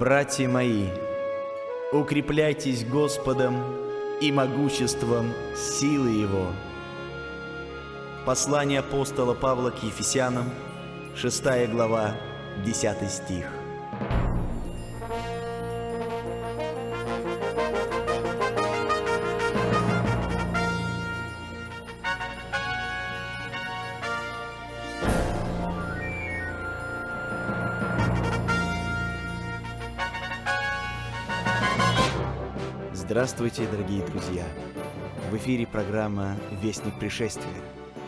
Братья мои, укрепляйтесь Господом и могуществом силы Его. Послание апостола Павла к Ефесянам, 6 глава, 10 стих. Здравствуйте, дорогие друзья! В эфире программа «Вестник пришествия»,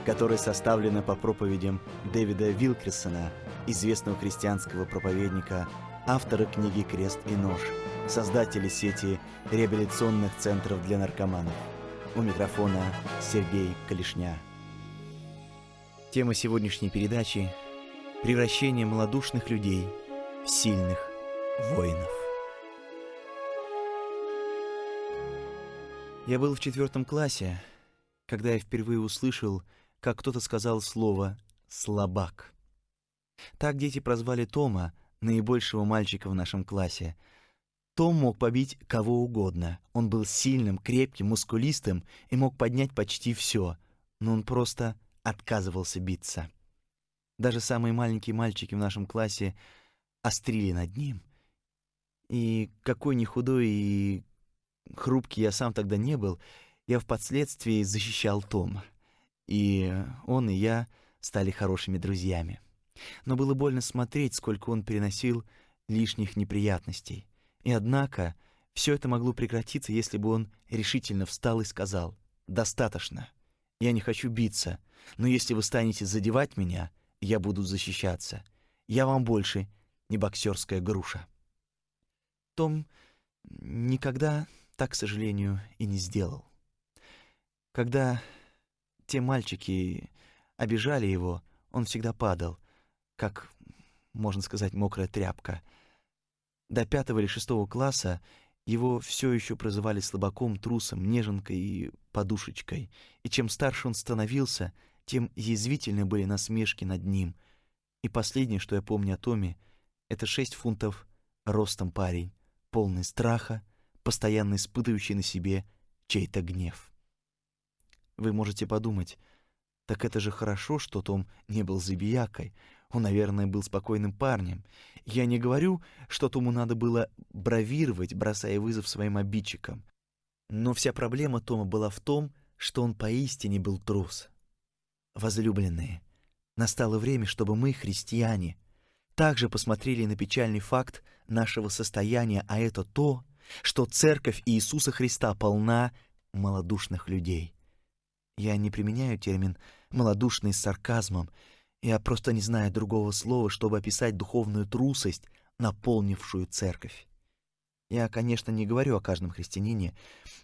которая составлена по проповедям Дэвида Вилкерсона, известного христианского проповедника, автора книги «Крест и нож», создателя сети реабилитационных центров для наркоманов. У микрофона Сергей Калишня. Тема сегодняшней передачи – превращение малодушных людей в сильных воинов. Я был в четвертом классе, когда я впервые услышал, как кто-то сказал слово «слабак». Так дети прозвали Тома, наибольшего мальчика в нашем классе. Том мог побить кого угодно. Он был сильным, крепким, мускулистым и мог поднять почти все, но он просто отказывался биться. Даже самые маленькие мальчики в нашем классе острили над ним. И какой ни худой и хрупкий я сам тогда не был, я впоследствии защищал Тома. И он и я стали хорошими друзьями. Но было больно смотреть, сколько он переносил лишних неприятностей. И однако все это могло прекратиться, если бы он решительно встал и сказал «Достаточно. Я не хочу биться, но если вы станете задевать меня, я буду защищаться. Я вам больше не боксерская груша». Том никогда так, к сожалению, и не сделал. Когда те мальчики обижали его, он всегда падал, как, можно сказать, мокрая тряпка. До пятого или шестого класса его все еще прозывали слабаком, трусом, неженкой и подушечкой. И чем старше он становился, тем язвительны были насмешки над ним. И последнее, что я помню о Томе, это шесть фунтов ростом парень, полный страха, постоянно испытывающий на себе чей-то гнев. Вы можете подумать, так это же хорошо, что Том не был забиякой. Он, наверное, был спокойным парнем. Я не говорю, что Тому надо было бравировать, бросая вызов своим обидчикам. Но вся проблема Тома была в том, что он поистине был трус. Возлюбленные, настало время, чтобы мы, христиане, также посмотрели на печальный факт нашего состояния, а это то, что церковь Иисуса Христа полна малодушных людей. Я не применяю термин «малодушный» с сарказмом, я просто не знаю другого слова, чтобы описать духовную трусость, наполнившую церковь. Я, конечно, не говорю о каждом христианине,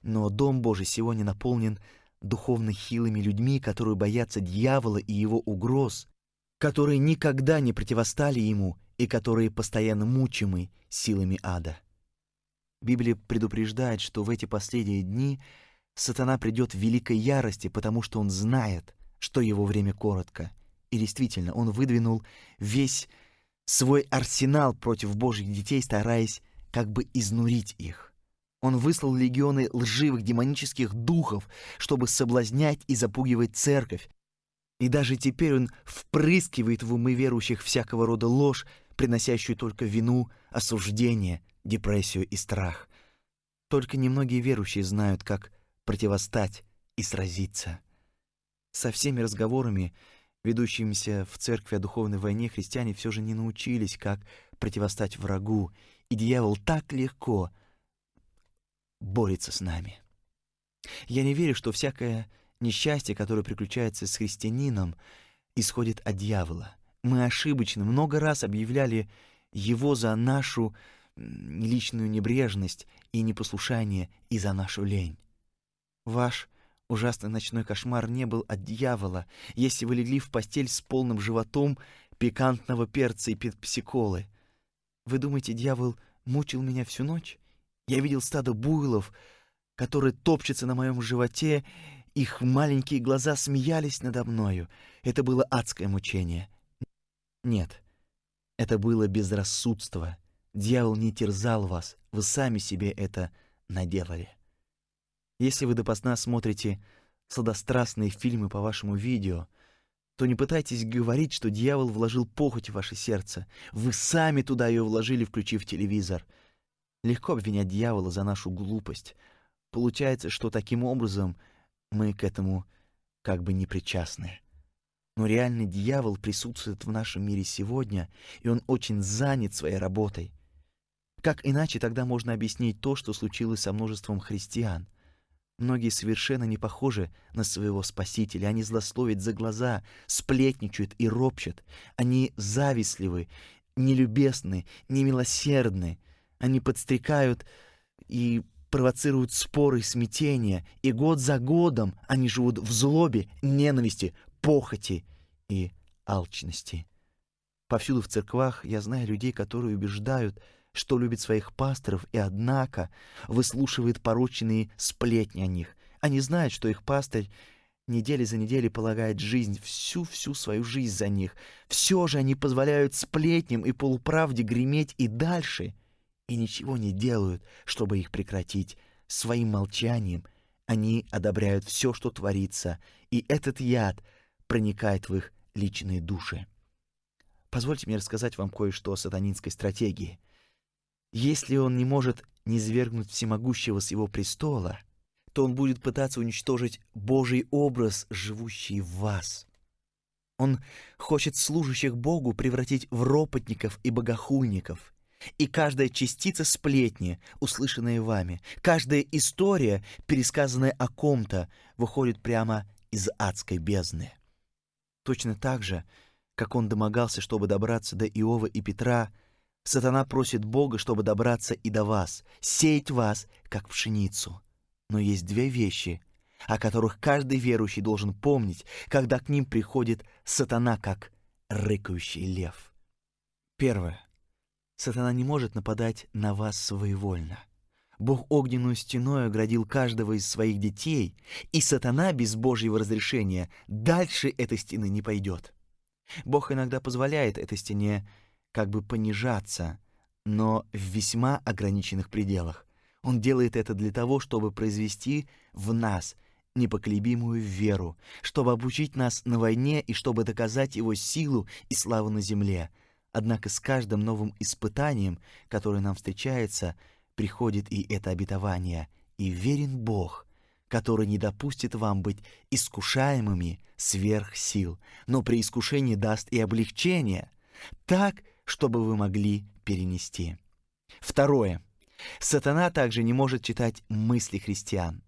но Дом Божий сегодня наполнен духовно хилыми людьми, которые боятся дьявола и его угроз, которые никогда не противостали ему и которые постоянно мучимы силами ада. Библия предупреждает, что в эти последние дни сатана придет в великой ярости, потому что он знает, что его время коротко. И действительно, он выдвинул весь свой арсенал против Божьих детей, стараясь как бы изнурить их. Он выслал легионы лживых демонических духов, чтобы соблазнять и запугивать церковь. И даже теперь он впрыскивает в умы верующих всякого рода ложь, приносящую только вину, осуждение, депрессию и страх. Только немногие верующие знают, как противостать и сразиться. Со всеми разговорами, ведущимися в церкви о духовной войне, христиане все же не научились, как противостать врагу, и дьявол так легко борется с нами. Я не верю, что всякое несчастье, которое приключается с христианином, исходит от дьявола. Мы ошибочно много раз объявляли его за нашу личную небрежность и непослушание и за нашу лень. Ваш ужасный ночной кошмар не был от дьявола, если вы легли в постель с полным животом пикантного перца и пепсиколы. Вы думаете, дьявол мучил меня всю ночь? Я видел стадо буйлов, которые топчутся на моем животе, их маленькие глаза смеялись надо мною. Это было адское мучение. Нет, это было безрассудство — дьявол не терзал вас, вы сами себе это наделали. Если вы допоздна смотрите сладострастные фильмы по вашему видео, то не пытайтесь говорить, что дьявол вложил похоть в ваше сердце. Вы сами туда ее вложили, включив телевизор. Легко обвинять дьявола за нашу глупость. Получается, что таким образом мы к этому как бы не причастны. Но реальный дьявол присутствует в нашем мире сегодня, и он очень занят своей работой. Как иначе тогда можно объяснить то, что случилось со множеством христиан? Многие совершенно не похожи на своего Спасителя. Они злословят за глаза, сплетничают и ропщат. Они завистливы, нелюбезны, немилосердны. Они подстрекают и провоцируют споры и смятения, и год за годом они живут в злобе, ненависти, похоти и алчности. Повсюду в церквах я знаю людей, которые убеждают, что любит своих пасторов, и однако выслушивает порочные сплетни о них. Они знают, что их пастырь недели за неделей полагает жизнь, всю-всю свою жизнь за них. Все же они позволяют сплетням и полуправде греметь и дальше — и ничего не делают, чтобы их прекратить. Своим молчанием они одобряют все, что творится, и этот яд проникает в их личные души. Позвольте мне рассказать вам кое-что о сатанинской стратегии. Если он не может низвергнуть всемогущего с его престола, то он будет пытаться уничтожить Божий образ, живущий в вас. Он хочет служащих Богу превратить в ропотников и богохульников — и каждая частица сплетни, услышанная вами, каждая история, пересказанная о ком-то, выходит прямо из адской бездны. Точно так же, как он домогался, чтобы добраться до Иова и Петра, сатана просит Бога, чтобы добраться и до вас, сеять вас, как пшеницу. Но есть две вещи, о которых каждый верующий должен помнить, когда к ним приходит сатана, как рыкающий лев. Первое. Сатана не может нападать на вас своевольно. Бог огненную стеной оградил каждого из своих детей, и сатана без Божьего разрешения дальше этой стены не пойдет. Бог иногда позволяет этой стене как бы понижаться, но в весьма ограниченных пределах. Он делает это для того, чтобы произвести в нас непоколебимую веру, чтобы обучить нас на войне и чтобы доказать его силу и славу на земле — Однако с каждым новым испытанием, которое нам встречается, приходит и это обетование. И верен Бог, который не допустит вам быть искушаемыми сверх сил, но при искушении даст и облегчение, так, чтобы вы могли перенести. Второе. Сатана также не может читать мысли христиан.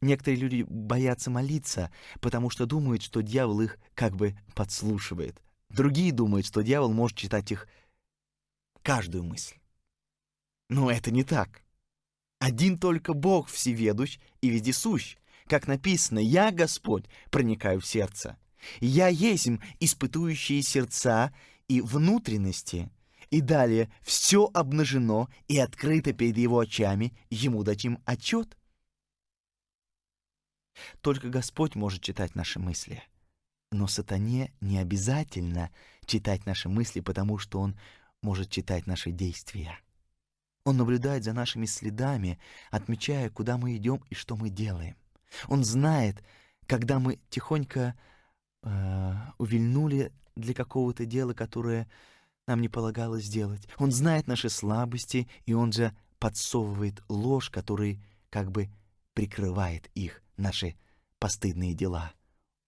Некоторые люди боятся молиться, потому что думают, что дьявол их как бы подслушивает. Другие думают, что дьявол может читать их каждую мысль. Но это не так. Один только Бог всеведущ и вездесущ. Как написано, «Я, Господь, проникаю в сердце». «Я есть испытующие сердца и внутренности». И далее «все обнажено и открыто перед его очами, ему дадим отчет». Только Господь может читать наши мысли. Но сатане не обязательно читать наши мысли, потому что он может читать наши действия. Он наблюдает за нашими следами, отмечая, куда мы идем и что мы делаем. Он знает, когда мы тихонько э, увильнули для какого-то дела, которое нам не полагалось сделать. Он знает наши слабости, и он же подсовывает ложь, который как бы прикрывает их, наши постыдные дела.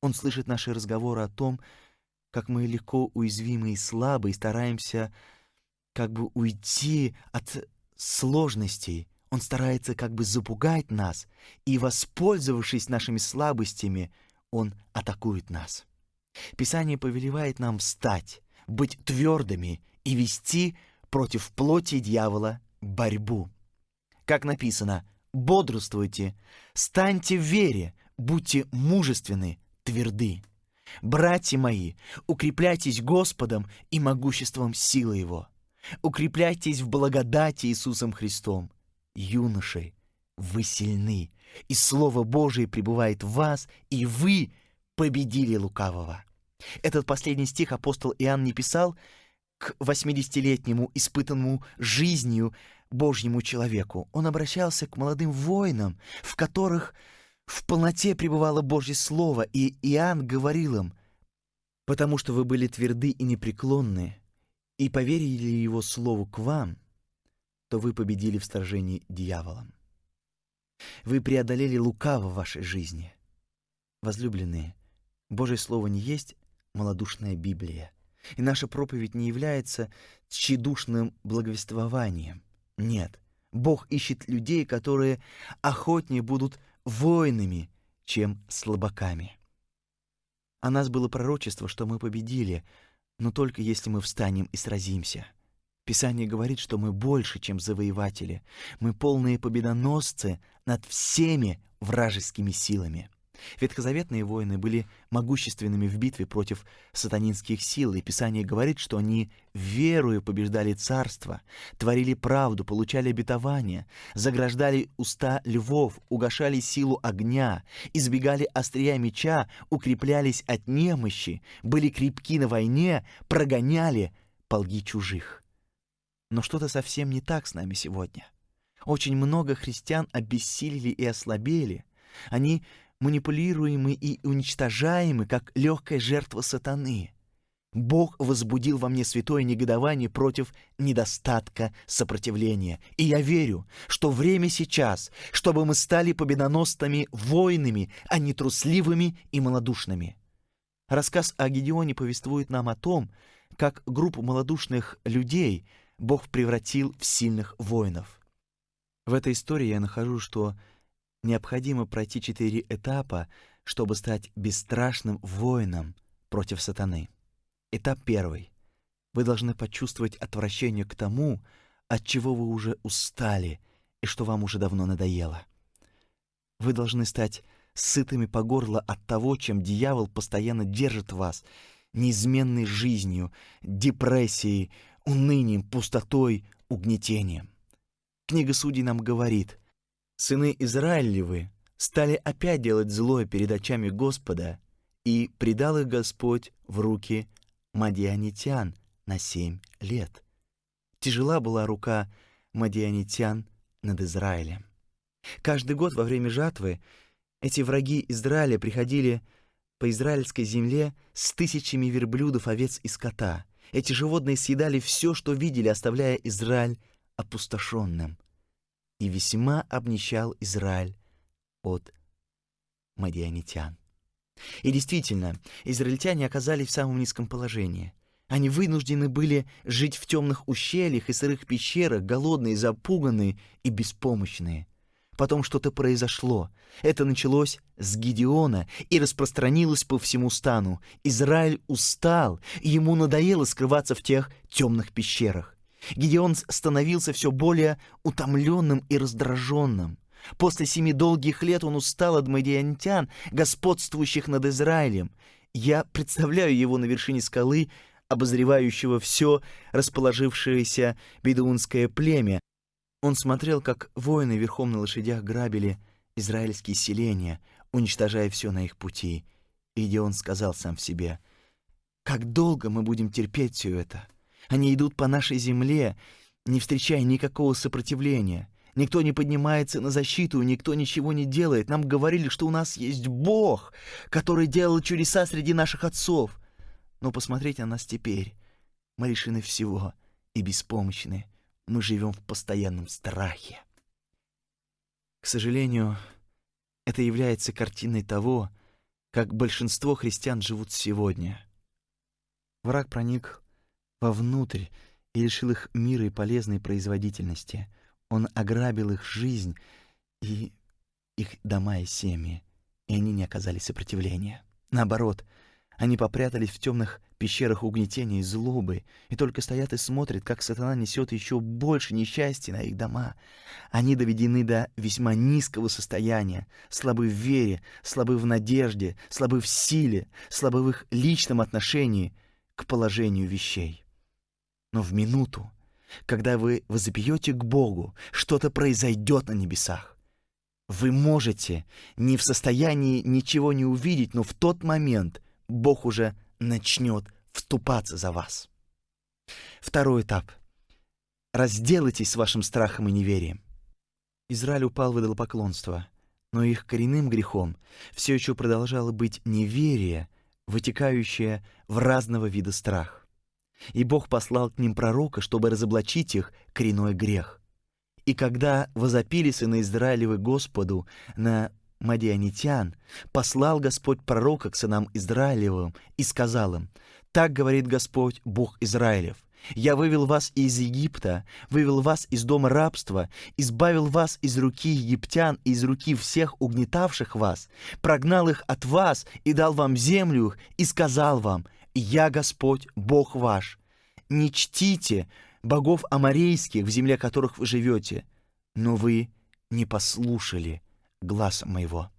Он слышит наши разговоры о том, как мы легко уязвимы и слабы, и стараемся как бы уйти от сложностей. Он старается как бы запугать нас, и, воспользовавшись нашими слабостями, он атакует нас. Писание повелевает нам встать, быть твердыми и вести против плоти дьявола борьбу. Как написано, бодрствуйте, станьте в вере, будьте мужественны, тверды. Братья мои, укрепляйтесь Господом и могуществом силы Его. Укрепляйтесь в благодати Иисусом Христом. Юноши, вы сильны, и Слово Божие пребывает в вас, и вы победили лукавого. Этот последний стих апостол Иоанн не писал к 80-летнему, испытанному жизнью Божьему человеку. Он обращался к молодым воинам, в которых в полноте пребывало Божье Слово, и Иоанн говорил им, «Потому что вы были тверды и непреклонны, и поверили Его Слову к вам, то вы победили в сражении дьяволом. Вы преодолели лукаво в вашей жизни. Возлюбленные, Божье Слово не есть малодушная Библия, и наша проповедь не является тщедушным благовествованием. Нет, Бог ищет людей, которые охотнее будут воинами, чем слабаками. О нас было пророчество, что мы победили, но только если мы встанем и сразимся. Писание говорит, что мы больше, чем завоеватели. Мы полные победоносцы над всеми вражескими силами. Ветхозаветные воины были могущественными в битве против сатанинских сил, и Писание говорит, что они верою побеждали царство, творили правду, получали обетование, заграждали уста львов, угошали силу огня, избегали острия меча, укреплялись от немощи, были крепки на войне, прогоняли полги чужих. Но что-то совсем не так с нами сегодня. Очень много христиан обессилели и ослабели. Они манипулируемы и уничтожаемы, как легкая жертва сатаны. Бог возбудил во мне святое негодование против недостатка сопротивления. И я верю, что время сейчас, чтобы мы стали победоносными воинами, а не трусливыми и малодушными. Рассказ о Гедеоне повествует нам о том, как группу малодушных людей Бог превратил в сильных воинов. В этой истории я нахожу, что необходимо пройти четыре этапа, чтобы стать бесстрашным воином против сатаны. Этап первый. Вы должны почувствовать отвращение к тому, от чего вы уже устали и что вам уже давно надоело. Вы должны стать сытыми по горло от того, чем дьявол постоянно держит вас, неизменной жизнью, депрессией, унынием, пустотой, угнетением. Книга Судей нам говорит — Сыны Израилевы стали опять делать злое перед очами Господа, и предал их Господь в руки мадианитян на семь лет. Тяжела была рука мадианитян над Израилем. Каждый год во время жатвы эти враги Израиля приходили по израильской земле с тысячами верблюдов, овец и скота. Эти животные съедали все, что видели, оставляя Израиль опустошенным и весьма обнищал Израиль от мадианитян. И действительно, израильтяне оказались в самом низком положении. Они вынуждены были жить в темных ущельях и сырых пещерах, голодные, запуганные и беспомощные. Потом что-то произошло. Это началось с Гедеона и распространилось по всему стану. Израиль устал, и ему надоело скрываться в тех темных пещерах. Гедеон становился все более утомленным и раздраженным. После семи долгих лет он устал от мадиантян, господствующих над Израилем. Я представляю его на вершине скалы, обозревающего все расположившееся бедуинское племя. Он смотрел, как воины верхом на лошадях грабили израильские селения, уничтожая все на их пути. И Гедеон сказал сам в себе, «Как долго мы будем терпеть все это?» Они идут по нашей земле, не встречая никакого сопротивления. Никто не поднимается на защиту, никто ничего не делает. Нам говорили, что у нас есть Бог, который делал чудеса среди наших отцов. Но посмотрите на нас теперь. Мы лишены всего и беспомощны. Мы живем в постоянном страхе. К сожалению, это является картиной того, как большинство христиан живут сегодня. Враг проник вовнутрь и лишил их мира и полезной производительности. Он ограбил их жизнь и их дома и семьи, и они не оказали сопротивления. Наоборот, они попрятались в темных пещерах угнетения и злобы, и только стоят и смотрят, как сатана несет еще больше несчастья на их дома. Они доведены до весьма низкого состояния, слабы в вере, слабы в надежде, слабы в силе, слабы в их личном отношении к положению вещей. Но в минуту, когда вы возопьете к Богу, что-то произойдет на небесах. Вы можете не в состоянии ничего не увидеть, но в тот момент Бог уже начнет вступаться за вас. Второй этап. Разделайтесь с вашим страхом и неверием. Израиль упал в идолопоклонство, но их коренным грехом все еще продолжало быть неверие, вытекающее в разного вида страх. И Бог послал к ним пророка, чтобы разоблачить их коренной грех. И когда возопили сыны Израилевы Господу на Мадианитян, послал Господь пророка к сынам Израилевым и сказал им, «Так говорит Господь, Бог Израилев, я вывел вас из Египта, вывел вас из дома рабства, избавил вас из руки египтян и из руки всех угнетавших вас, прогнал их от вас и дал вам землю и сказал вам, «Я Господь, Бог ваш». Не чтите богов аморейских, в земле которых вы живете, но вы не послушали глаз моего.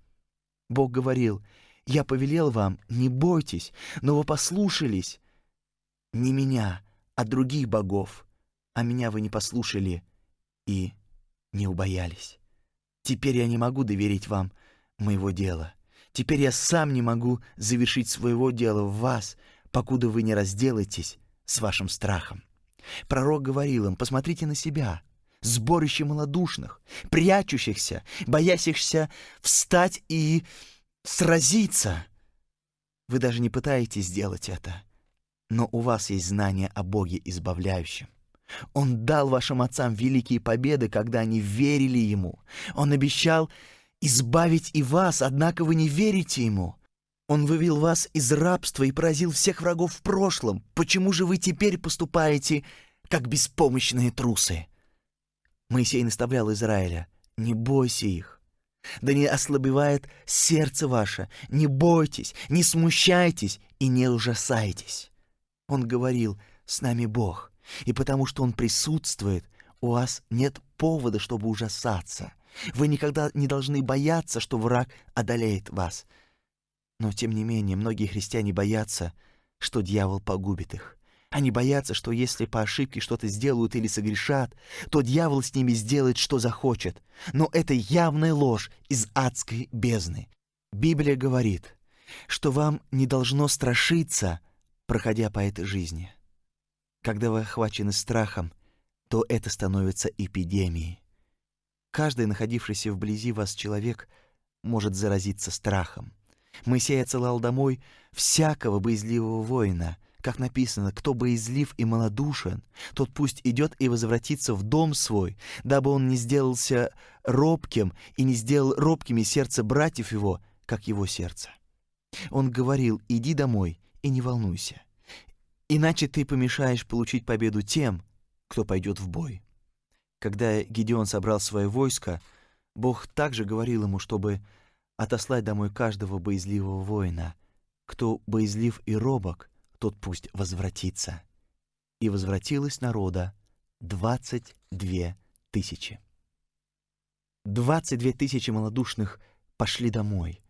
Бог говорил, «Я повелел вам, не бойтесь, но вы послушались не меня, а других богов, а меня вы не послушали и не убоялись. Теперь я не могу доверить вам моего дела. Теперь я сам не могу завершить своего дела в вас, покуда вы не разделаетесь с вашим страхом. Пророк говорил им, посмотрите на себя, сборище малодушных, прячущихся, боящихся встать и сразиться. Вы даже не пытаетесь сделать это, но у вас есть знание о Боге избавляющем. Он дал вашим отцам великие победы, когда они верили Ему. Он обещал избавить и вас, однако вы не верите Ему. Он вывел вас из рабства и поразил всех врагов в прошлом. Почему же вы теперь поступаете, как беспомощные трусы? Моисей наставлял Израиля, не бойся их. Да не ослабевает сердце ваше, не бойтесь, не смущайтесь и не ужасайтесь. Он говорил, с нами Бог, и потому что Он присутствует, у вас нет повода, чтобы ужасаться. Вы никогда не должны бояться, что враг одолеет вас. Но, тем не менее, многие христиане боятся, что дьявол погубит их. Они боятся, что если по ошибке что-то сделают или согрешат, то дьявол с ними сделает, что захочет. Но это явная ложь из адской бездны. Библия говорит, что вам не должно страшиться, проходя по этой жизни. Когда вы охвачены страхом, то это становится эпидемией. Каждый, находившийся вблизи вас человек, может заразиться страхом. Моисей отсылал домой всякого боязливого воина, как написано, кто боязлив и малодушен, тот пусть идет и возвратится в дом свой, дабы он не сделался робким и не сделал робкими сердце братьев его, как его сердце. Он говорил, иди домой и не волнуйся, иначе ты помешаешь получить победу тем, кто пойдет в бой. Когда Гедеон собрал свое войско, Бог также говорил ему, чтобы отослать домой каждого боязливого воина. Кто боязлив и робок, тот пусть возвратится. И возвратилось народа двадцать две тысячи. Двадцать две тысячи малодушных пошли домой.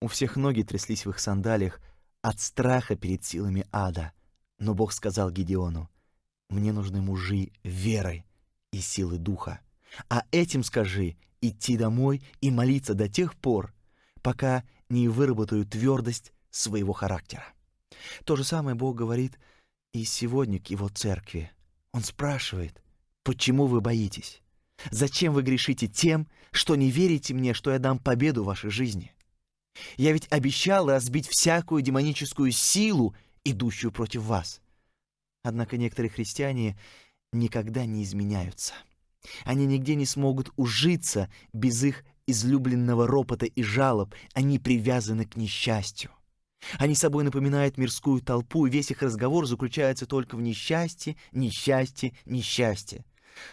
У всех ноги тряслись в их сандалиях от страха перед силами ада. Но Бог сказал Гедеону, «Мне нужны мужи веры и силы духа. А этим скажи идти домой и молиться до тех пор, пока не выработаю твердость своего характера. То же самое Бог говорит и сегодня к Его церкви. Он спрашивает, почему вы боитесь? Зачем вы грешите тем, что не верите мне, что я дам победу вашей жизни? Я ведь обещал разбить всякую демоническую силу, идущую против вас. Однако некоторые христиане никогда не изменяются. Они нигде не смогут ужиться без их излюбленного ропота и жалоб, они привязаны к несчастью. Они собой напоминают мирскую толпу, и весь их разговор заключается только в несчастье, несчастье, несчастье.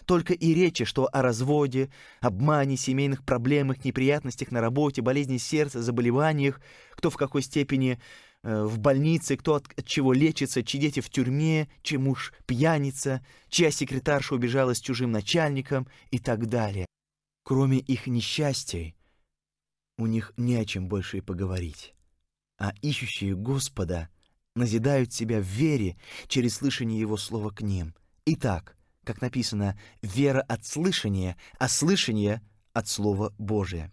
Только и речи, что о разводе, обмане, семейных проблемах, неприятностях на работе, болезни сердца, заболеваниях, кто в какой степени э, в больнице, кто от, от чего лечится, чьи дети в тюрьме, чей муж пьяница, чья секретарша убежала с чужим начальником и так далее. Кроме их несчастий, у них не о чем больше и поговорить а ищущие Господа назидают себя в вере через слышание Его слова к ним. Итак, как написано, вера от слышания, а слышание от Слова Божия.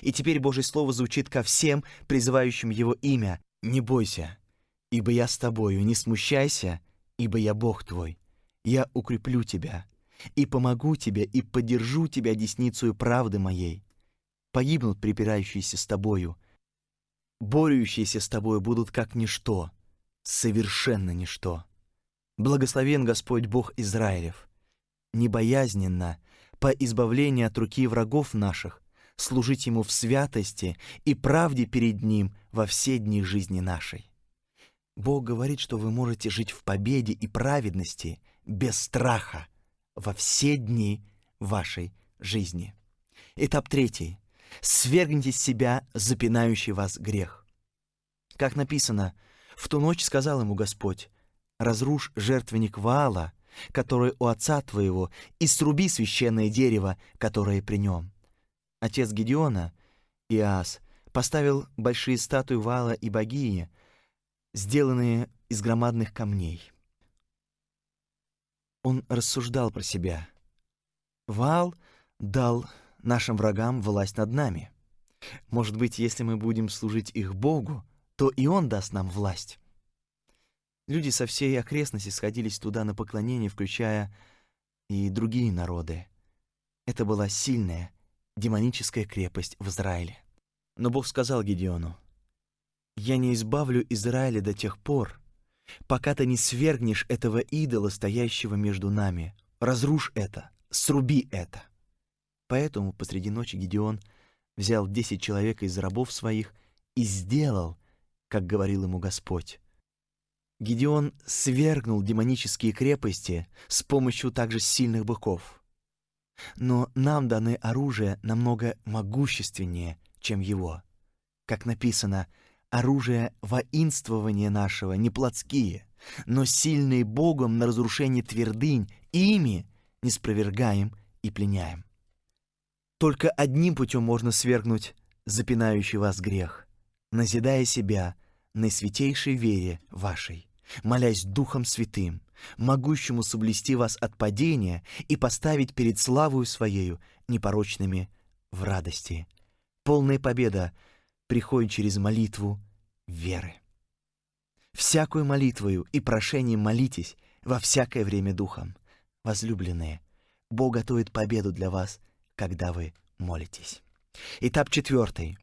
И теперь Божье Слово звучит ко всем, призывающим Его имя. «Не бойся, ибо я с тобою, не смущайся ибо я Бог твой, я укреплю тебя, и помогу тебе, и поддержу тебя десницей правды моей. Погибнут припирающиеся с тобою, борющиеся с тобою будут как ничто, совершенно ничто. Благословен Господь Бог Израилев, небоязненно, по избавлению от руки врагов наших, служить Ему в святости и правде перед Ним во все дни жизни нашей. Бог говорит, что вы можете жить в победе и праведности без страха во все дни вашей жизни. Этап третий. Свергните с себя запинающий вас грех. Как написано, в ту ночь сказал ему Господь, разрушь жертвенник Ваала, который у отца твоего, и сруби священное дерево, которое при нем. Отец Гедеона, Иас, поставил большие статуи Ваала и богини, сделанные из громадных камней. Он рассуждал про себя. Ваал дал нашим врагам власть над нами. Может быть, если мы будем служить их Богу, то и Он даст нам власть. Люди со всей окрестности сходились туда на поклонение, включая и другие народы. Это была сильная, демоническая крепость в Израиле. Но Бог сказал Гедеону, «Я не избавлю Израиля до тех пор, пока ты не свергнешь этого идола, стоящего между нами. Разрушь это, сруби это». Поэтому посреди ночи Гедеон взял десять человек из рабов своих и сделал, как говорил ему Господь. Гедеон свергнул демонические крепости с помощью также сильных быков. Но нам даны оружие намного могущественнее, чем его. Как написано, оружие воинствования нашего не плотские, но сильные Богом на разрушение твердынь, ими не спровергаем и пленяем. Только одним путем можно свергнуть запинающий вас грех, назидая себя на святейшей вере вашей молясь Духом Святым, могущему соблюсти вас от падения и поставить перед славою Своею непорочными в радости. Полная победа приходит через молитву веры. Всякую молитвою и прошением молитесь во всякое время Духом. Возлюбленные, Бог готовит победу для вас, когда вы молитесь. Этап четвертый.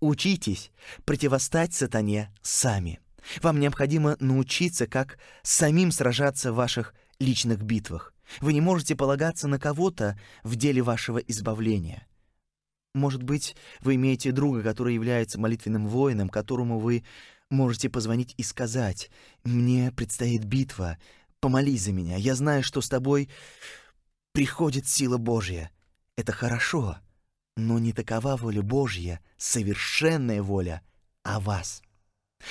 Учитесь противостать сатане сами. Вам необходимо научиться, как самим сражаться в ваших личных битвах. Вы не можете полагаться на кого-то в деле вашего избавления. Может быть, вы имеете друга, который является молитвенным воином, которому вы можете позвонить и сказать, «Мне предстоит битва, помолись за меня, я знаю, что с тобой приходит сила Божья». Это хорошо, но не такова воля Божья, совершенная воля о вас.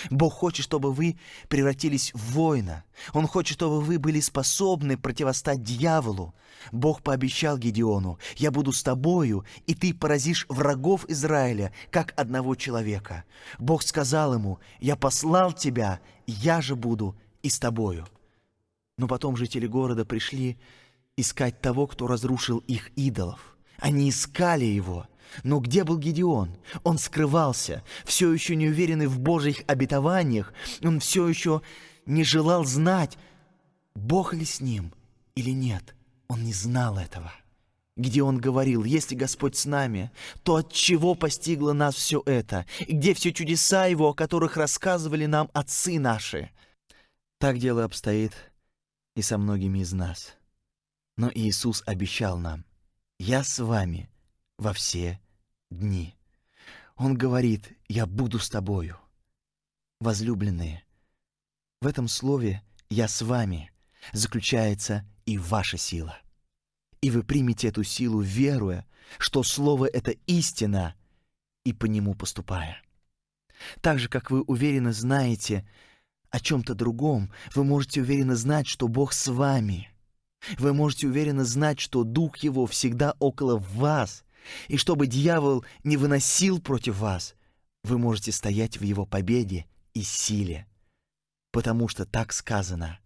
Бог хочет, чтобы вы превратились в воина. Он хочет, чтобы вы были способны противостать дьяволу. Бог пообещал Гедеону, «Я буду с тобою, и ты поразишь врагов Израиля, как одного человека». Бог сказал ему, «Я послал тебя, я же буду и с тобою». Но потом жители города пришли искать того, кто разрушил их идолов. Они искали его – но где был Гедеон? Он скрывался, все еще не уверенный в Божьих обетованиях. Он все еще не желал знать, Бог ли с ним или нет. Он не знал этого. Где он говорил, если Господь с нами, то от чего постигло нас все это? И где все чудеса Его, о которых рассказывали нам отцы наши? Так дело обстоит и со многими из нас. Но Иисус обещал нам, «Я с вами во все дни. Он говорит, я буду с тобою. Возлюбленные, в этом слове «я с вами» заключается и ваша сила. И вы примете эту силу, веруя, что слово — это истина, и по нему поступая. Так же, как вы уверенно знаете о чем-то другом, вы можете уверенно знать, что Бог с вами. Вы можете уверенно знать, что Дух Его всегда около вас, и чтобы дьявол не выносил против вас, вы можете стоять в его победе и силе, потому что так сказано,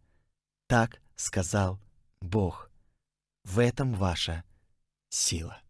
так сказал Бог. В этом ваша сила.